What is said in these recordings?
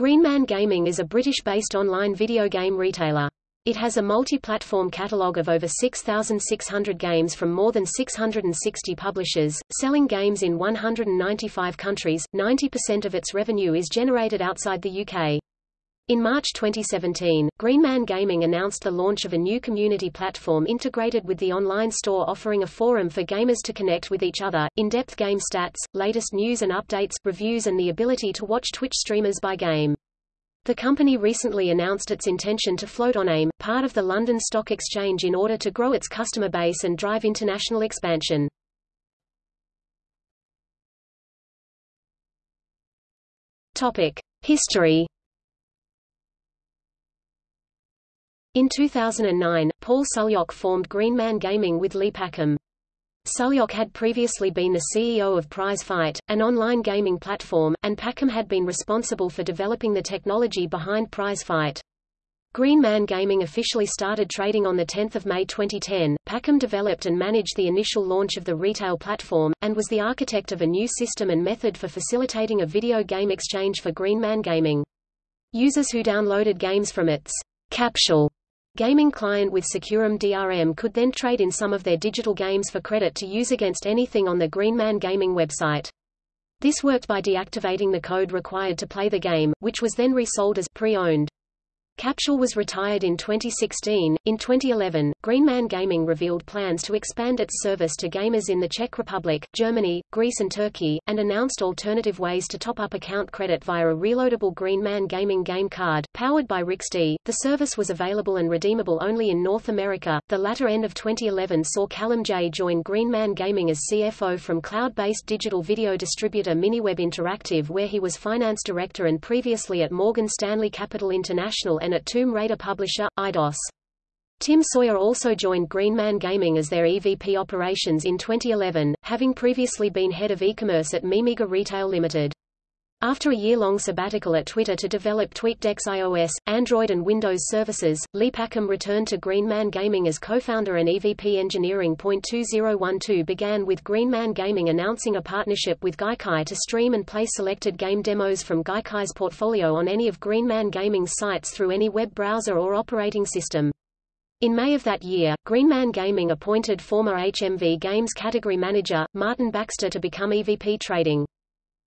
Greenman Gaming is a British-based online video game retailer. It has a multi-platform catalogue of over 6,600 games from more than 660 publishers, selling games in 195 countries. 90% of its revenue is generated outside the UK. In March 2017, Greenman Gaming announced the launch of a new community platform integrated with the online store offering a forum for gamers to connect with each other, in-depth game stats, latest news and updates, reviews and the ability to watch Twitch streamers by game. The company recently announced its intention to float on AIM, part of the London Stock Exchange in order to grow its customer base and drive international expansion. Topic: History In 2009, Paul Sulyok formed Greenman Gaming with Lee Packham. Sulyok had previously been the CEO of Prize Fight, an online gaming platform, and Packham had been responsible for developing the technology behind Prize Fight. Greenman Gaming officially started trading on 10 May 2010. Packham developed and managed the initial launch of the retail platform, and was the architect of a new system and method for facilitating a video game exchange for Greenman Gaming. Users who downloaded games from its Capsule Gaming client with SecuROM DRM could then trade in some of their digital games for credit to use against anything on the Greenman Gaming website. This worked by deactivating the code required to play the game, which was then resold as pre-owned. Capsule was retired in 2016. In 2011, Greenman Gaming revealed plans to expand its service to gamers in the Czech Republic, Germany, Greece and Turkey, and announced alternative ways to top up account credit via a reloadable Greenman Gaming game card, powered by Rixty. The service was available and redeemable only in North America. The latter end of 2011 saw Callum J join Greenman Gaming as CFO from cloud-based digital video distributor MiniWeb Interactive where he was finance director and previously at Morgan Stanley Capital International and at Tomb Raider publisher, Eidos. Tim Sawyer also joined Greenman Gaming as their EVP operations in 2011, having previously been head of e-commerce at Mimiga Retail Limited. After a year-long sabbatical at Twitter to develop TweetDeck's iOS, Android and Windows services, Lee Packham returned to Greenman Gaming as co-founder and EVP Engineering. 2012 began with Greenman Gaming announcing a partnership with Gaikai to stream and play selected game demos from Gaikai's portfolio on any of Greenman Gaming's sites through any web browser or operating system. In May of that year, Greenman Gaming appointed former HMV Games category manager, Martin Baxter to become EVP Trading.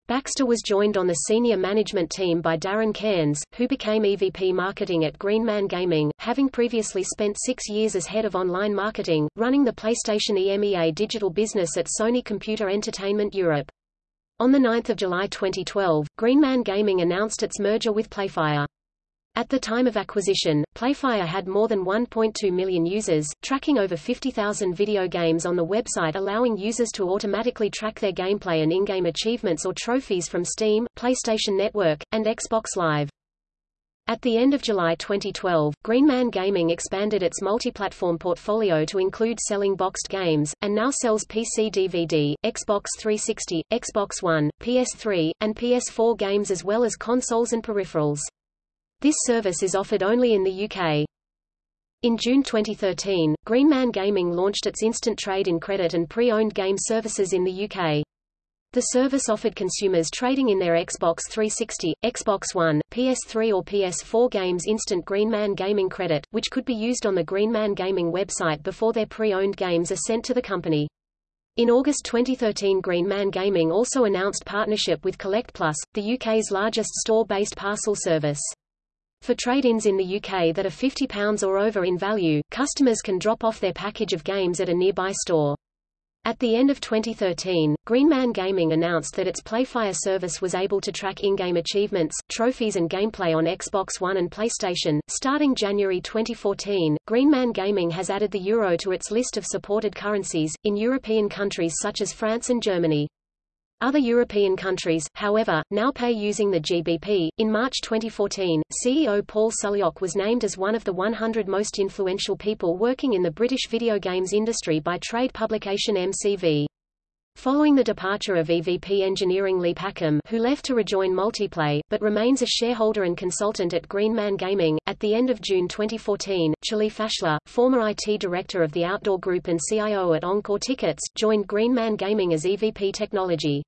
Baxter was joined on the senior management team by Darren Cairns, who became EVP Marketing at Greenman Gaming, having previously spent six years as head of online marketing, running the PlayStation EMEA digital business at Sony Computer Entertainment Europe. On 9 July 2012, Greenman Gaming announced its merger with Playfire. At the time of acquisition, Playfire had more than 1.2 million users, tracking over 50,000 video games on the website allowing users to automatically track their gameplay and in-game achievements or trophies from Steam, PlayStation Network, and Xbox Live. At the end of July 2012, Greenman Gaming expanded its multi-platform portfolio to include selling boxed games, and now sells PC DVD, Xbox 360, Xbox One, PS3, and PS4 games as well as consoles and peripherals. This service is offered only in the UK. In June 2013, Greenman Gaming launched its instant trade in credit and pre-owned game services in the UK. The service offered consumers trading in their Xbox 360, Xbox One, PS3 or PS4 games instant Greenman Gaming credit, which could be used on the Greenman Gaming website before their pre-owned games are sent to the company. In August 2013 Greenman Gaming also announced partnership with Collect Plus, the UK's largest store-based parcel service. For trade-ins in the UK that are £50 or over in value, customers can drop off their package of games at a nearby store. At the end of 2013, Greenman Gaming announced that its Playfire service was able to track in-game achievements, trophies and gameplay on Xbox One and PlayStation. Starting January 2014, Greenman Gaming has added the euro to its list of supported currencies, in European countries such as France and Germany. Other European countries, however, now pay using the GBP. In March 2014, CEO Paul Sulyok was named as one of the 100 most influential people working in the British video games industry by trade publication MCV. Following the departure of EVP Engineering Lee Packham, who left to rejoin Multiplay, but remains a shareholder and consultant at Greenman Gaming, at the end of June 2014, Charlie Fashler, former IT director of the Outdoor Group and CIO at Encore Tickets, joined Greenman Gaming as EVP Technology.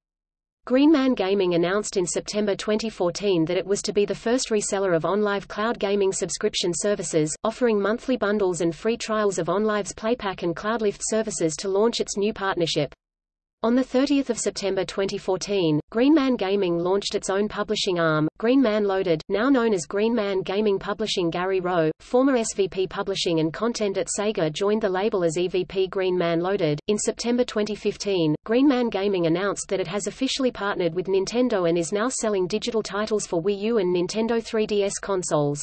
Greenman Gaming announced in September 2014 that it was to be the first reseller of OnLive cloud gaming subscription services, offering monthly bundles and free trials of OnLive's PlayPack and CloudLift services to launch its new partnership. On 30 September 2014, Greenman Gaming launched its own publishing arm, Greenman Loaded, now known as Greenman Gaming Publishing Gary Rowe, former SVP Publishing and Content at Sega joined the label as EVP Greenman Loaded. In September 2015, Greenman Gaming announced that it has officially partnered with Nintendo and is now selling digital titles for Wii U and Nintendo 3DS consoles.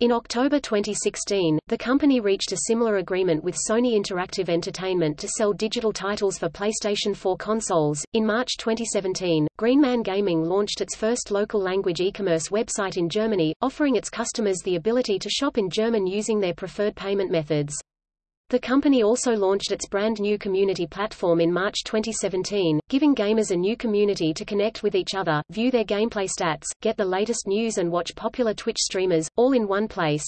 In October 2016, the company reached a similar agreement with Sony Interactive Entertainment to sell digital titles for PlayStation 4 consoles. In March 2017, Greenman Gaming launched its first local language e-commerce website in Germany, offering its customers the ability to shop in German using their preferred payment methods. The company also launched its brand new community platform in March 2017, giving gamers a new community to connect with each other, view their gameplay stats, get the latest news and watch popular Twitch streamers, all in one place.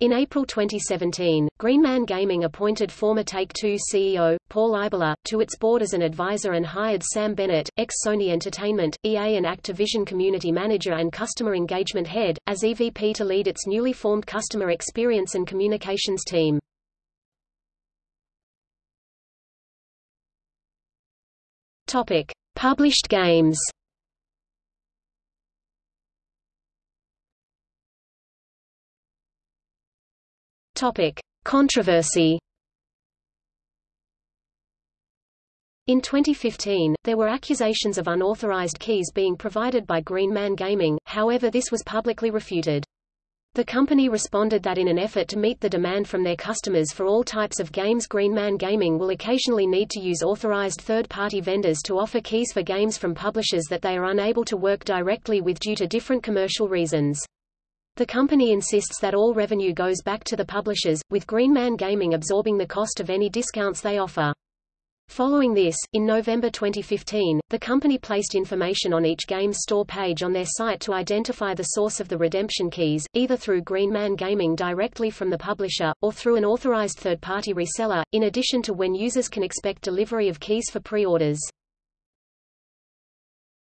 In April 2017, Greenman Gaming appointed former Take-Two CEO, Paul Eibler, to its board as an advisor and hired Sam Bennett, ex-Sony Entertainment, EA and Activision Community Manager and Customer Engagement Head, as EVP to lead its newly formed Customer Experience and Communications team. Topic: Published games. Topic: Controversy. In 2015, there were accusations of unauthorized keys being provided by Green Man Gaming, however this was publicly refuted. The company responded that in an effort to meet the demand from their customers for all types of games Greenman Gaming will occasionally need to use authorized third-party vendors to offer keys for games from publishers that they are unable to work directly with due to different commercial reasons. The company insists that all revenue goes back to the publishers, with Greenman Gaming absorbing the cost of any discounts they offer. Following this, in November 2015, the company placed information on each game's store page on their site to identify the source of the redemption keys, either through Greenman Gaming directly from the publisher, or through an authorized third-party reseller, in addition to when users can expect delivery of keys for pre-orders.